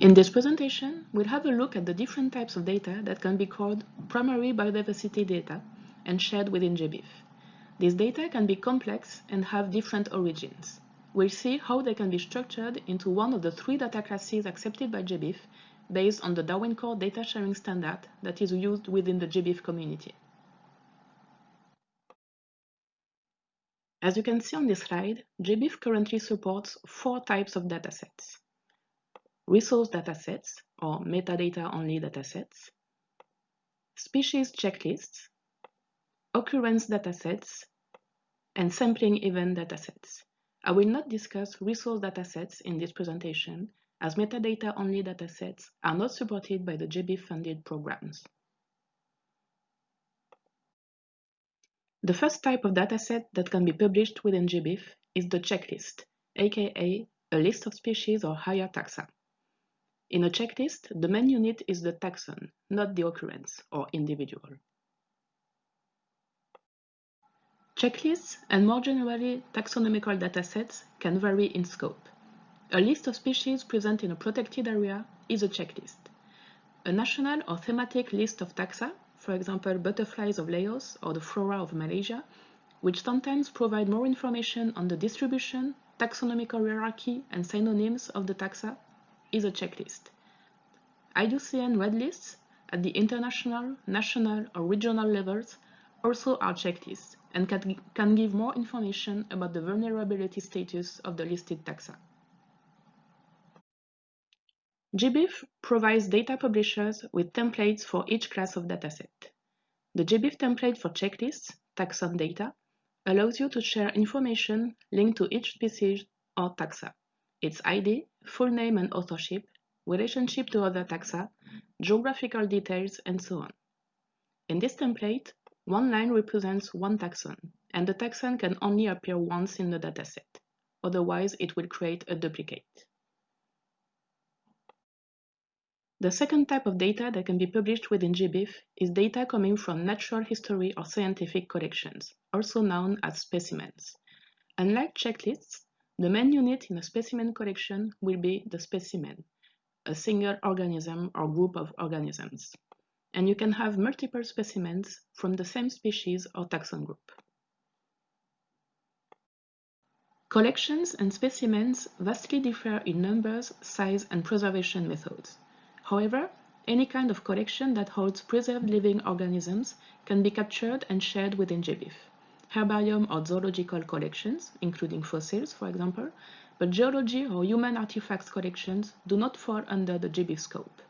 In this presentation, we'll have a look at the different types of data that can be called primary biodiversity data and shared within GBIF. These data can be complex and have different origins. We'll see how they can be structured into one of the three data classes accepted by GBIF based on the Darwin Core data sharing standard that is used within the GBIF community. As you can see on this slide, GBIF currently supports four types of datasets resource datasets or metadata-only datasets, species checklists, occurrence datasets, and sampling event datasets. I will not discuss resource datasets in this presentation as metadata-only datasets are not supported by the GBIF-funded programs. The first type of dataset that can be published within GBIF is the checklist, aka a list of species or higher taxa. In a checklist, the main unit is the taxon, not the occurrence or individual. Checklists and more generally taxonomical datasets can vary in scope. A list of species present in a protected area is a checklist. A national or thematic list of taxa, for example butterflies of Laos or the flora of Malaysia, which sometimes provide more information on the distribution, taxonomical hierarchy, and synonyms of the taxa, is a checklist. IUCN red lists at the international, national, or regional levels also are checklists and can, can give more information about the vulnerability status of the listed taxa. GBIF provides data publishers with templates for each class of dataset. The GBIF template for checklists, taxon data, allows you to share information linked to each species or taxa, its ID, full name and authorship, relationship to other taxa, geographical details, and so on. In this template, one line represents one taxon, and the taxon can only appear once in the dataset. Otherwise, it will create a duplicate. The second type of data that can be published within GBIF is data coming from natural history or scientific collections, also known as specimens. Unlike checklists, the main unit in a specimen collection will be the specimen, a single organism or group of organisms. And you can have multiple specimens from the same species or taxon group. Collections and specimens vastly differ in numbers, size, and preservation methods. However, any kind of collection that holds preserved living organisms can be captured and shared within GBIF herbarium or zoological collections, including fossils, for example, but geology or human artifacts collections do not fall under the GBIF scope.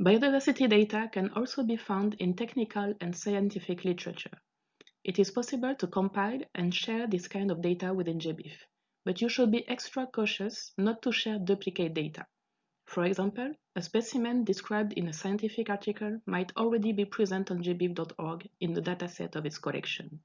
Biodiversity data can also be found in technical and scientific literature. It is possible to compile and share this kind of data within GBIF, but you should be extra cautious not to share duplicate data. For example, a specimen described in a scientific article might already be present on gbif.org in the dataset of its collection.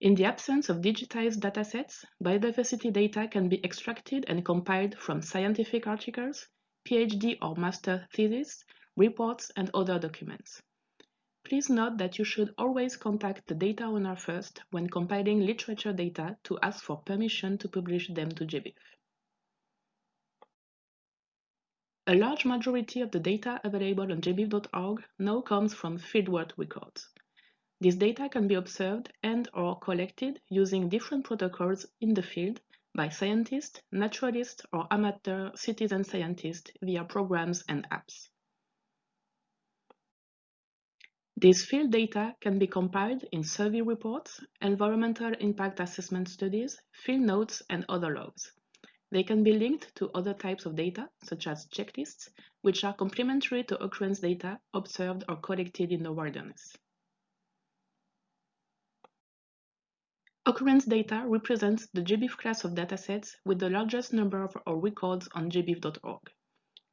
In the absence of digitized datasets, biodiversity data can be extracted and compiled from scientific articles, PhD or master theses, reports, and other documents. Please note that you should always contact the data owner first when compiling literature data to ask for permission to publish them to GBIF. A large majority of the data available on gbif.org now comes from fieldwork records. This data can be observed and or collected using different protocols in the field by scientists, naturalists, or amateur citizen scientists via programs and apps. These field data can be compiled in survey reports, environmental impact assessment studies, field notes, and other logs. They can be linked to other types of data, such as checklists, which are complementary to occurrence data observed or collected in the wilderness. Occurrence data represents the GBIF class of datasets with the largest number of our records on gbif.org.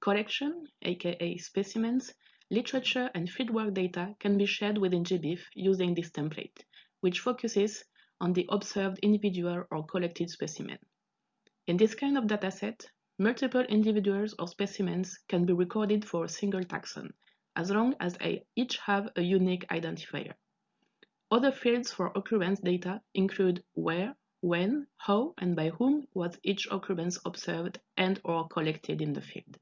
Collection, aka specimens, literature, and fieldwork data can be shared within GBIF using this template, which focuses on the observed individual or collected specimen. In this kind of dataset, multiple individuals or specimens can be recorded for a single taxon, as long as they each have a unique identifier. Other fields for occurrence data include where, when, how, and by whom was each occurrence observed and or collected in the field.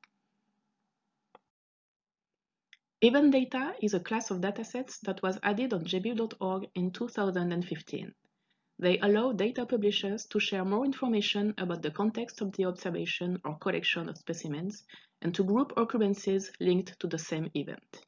Event data is a class of datasets that was added on gbif.org in 2015. They allow data publishers to share more information about the context of the observation or collection of specimens and to group occurrences linked to the same event.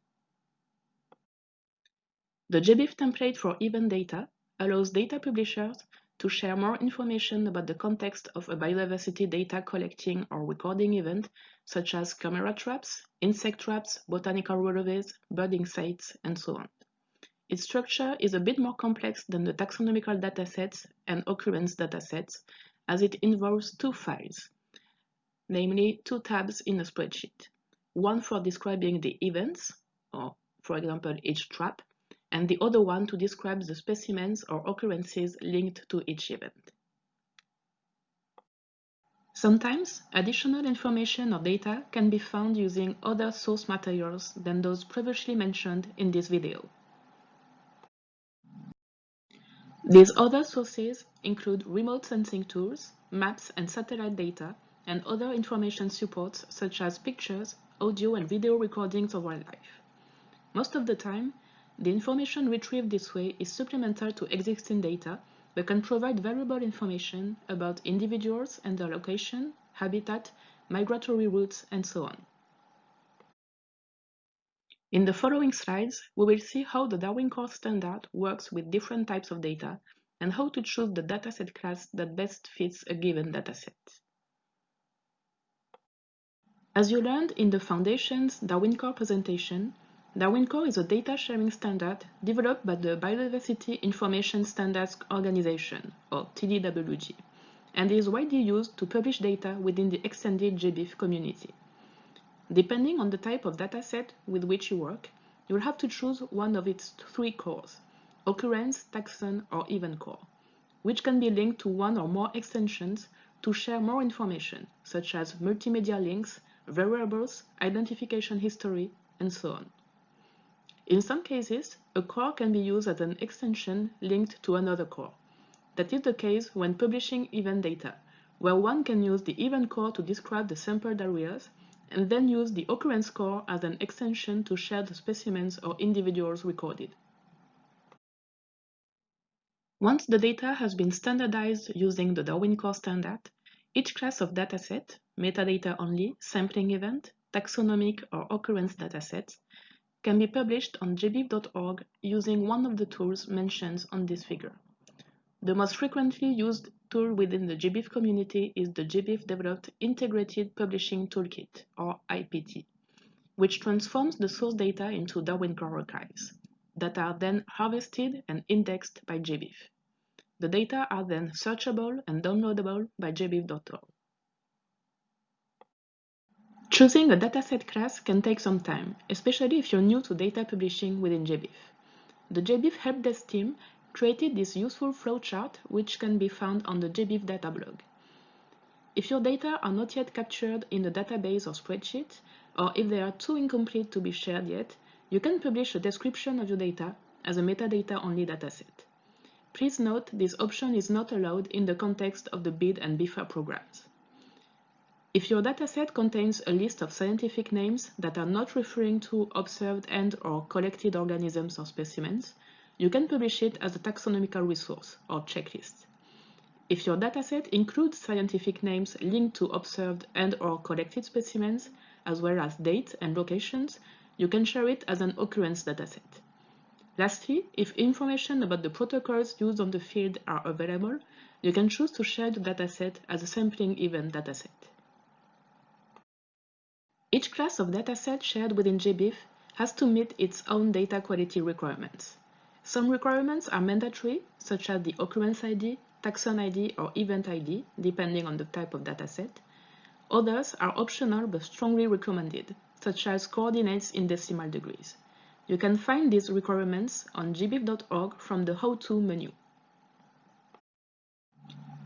The GBIF template for event data allows data publishers to share more information about the context of a biodiversity data collecting or recording event, such as camera traps, insect traps, botanical rollways, birding sites, and so on. Its structure is a bit more complex than the taxonomical datasets and occurrence datasets, as it involves two files, namely two tabs in a spreadsheet, one for describing the events, or for example each trap, and the other one to describe the specimens or occurrences linked to each event. Sometimes, additional information or data can be found using other source materials than those previously mentioned in this video. These other sources include remote sensing tools, maps and satellite data, and other information supports such as pictures, audio and video recordings of wildlife. Most of the time, the information retrieved this way is supplemental to existing data, but can provide valuable information about individuals and their location, habitat, migratory routes, and so on. In the following slides, we will see how the Darwin Core standard works with different types of data and how to choose the dataset class that best fits a given dataset. As you learned in the Foundation's Darwin Core presentation, Darwin Core is a data sharing standard developed by the Biodiversity Information Standards Organization, or TDWG, and is widely used to publish data within the extended GBIF community. Depending on the type of dataset with which you work, you will have to choose one of its three cores, occurrence, taxon, or event core, which can be linked to one or more extensions to share more information, such as multimedia links, variables, identification history, and so on. In some cases, a core can be used as an extension linked to another core. That is the case when publishing event data, where one can use the event core to describe the sampled areas, and then use the occurrence core as an extension to share the specimens or individuals recorded. Once the data has been standardized using the Darwin Core standard, each class of dataset, metadata only, sampling event, taxonomic or occurrence datasets, can be published on gbif.org using one of the tools mentioned on this figure. The most frequently used tool within the GBIF community is the GBIF Developed Integrated Publishing Toolkit, or IPT, which transforms the source data into Darwin Core archives that are then harvested and indexed by GBIF. The data are then searchable and downloadable by gbif.org. Choosing a dataset class can take some time, especially if you're new to data publishing within GBIF. The GBIF helpdesk team created this useful flowchart which can be found on the GBIF data blog. If your data are not yet captured in the database or spreadsheet, or if they are too incomplete to be shared yet, you can publish a description of your data as a metadata-only dataset. Please note this option is not allowed in the context of the BID and BIFA programs. If your dataset contains a list of scientific names that are not referring to observed and or collected organisms or specimens, you can publish it as a taxonomical resource or checklist. If your dataset includes scientific names linked to observed and or collected specimens, as well as dates and locations, you can share it as an occurrence dataset. Lastly, if information about the protocols used on the field are available, you can choose to share the dataset as a sampling event dataset. Each class of dataset shared within GBIF has to meet its own data quality requirements. Some requirements are mandatory, such as the occurrence ID, taxon ID, or event ID, depending on the type of dataset. Others are optional but strongly recommended, such as coordinates in decimal degrees. You can find these requirements on gbif.org from the How To menu.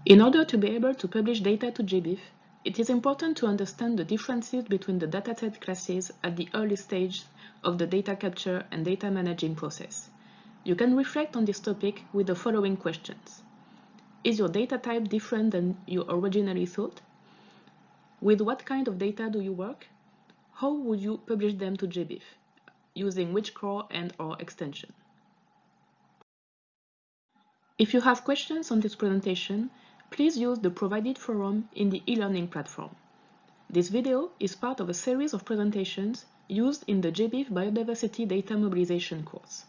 In order to be able to publish data to GBIF, it is important to understand the differences between the dataset classes at the early stage of the data capture and data managing process. You can reflect on this topic with the following questions. Is your data type different than you originally thought? With what kind of data do you work? How would you publish them to GBIF? Using which core and or extension? If you have questions on this presentation, please use the provided forum in the e-learning platform. This video is part of a series of presentations used in the GBIF Biodiversity Data Mobilization course.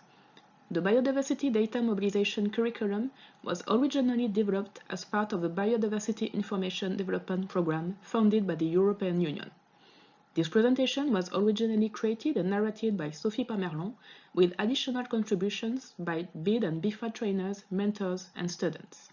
The Biodiversity Data Mobilization curriculum was originally developed as part of the Biodiversity Information Development Programme funded by the European Union. This presentation was originally created and narrated by Sophie Pamerlon with additional contributions by BID and BIFA trainers, mentors, and students.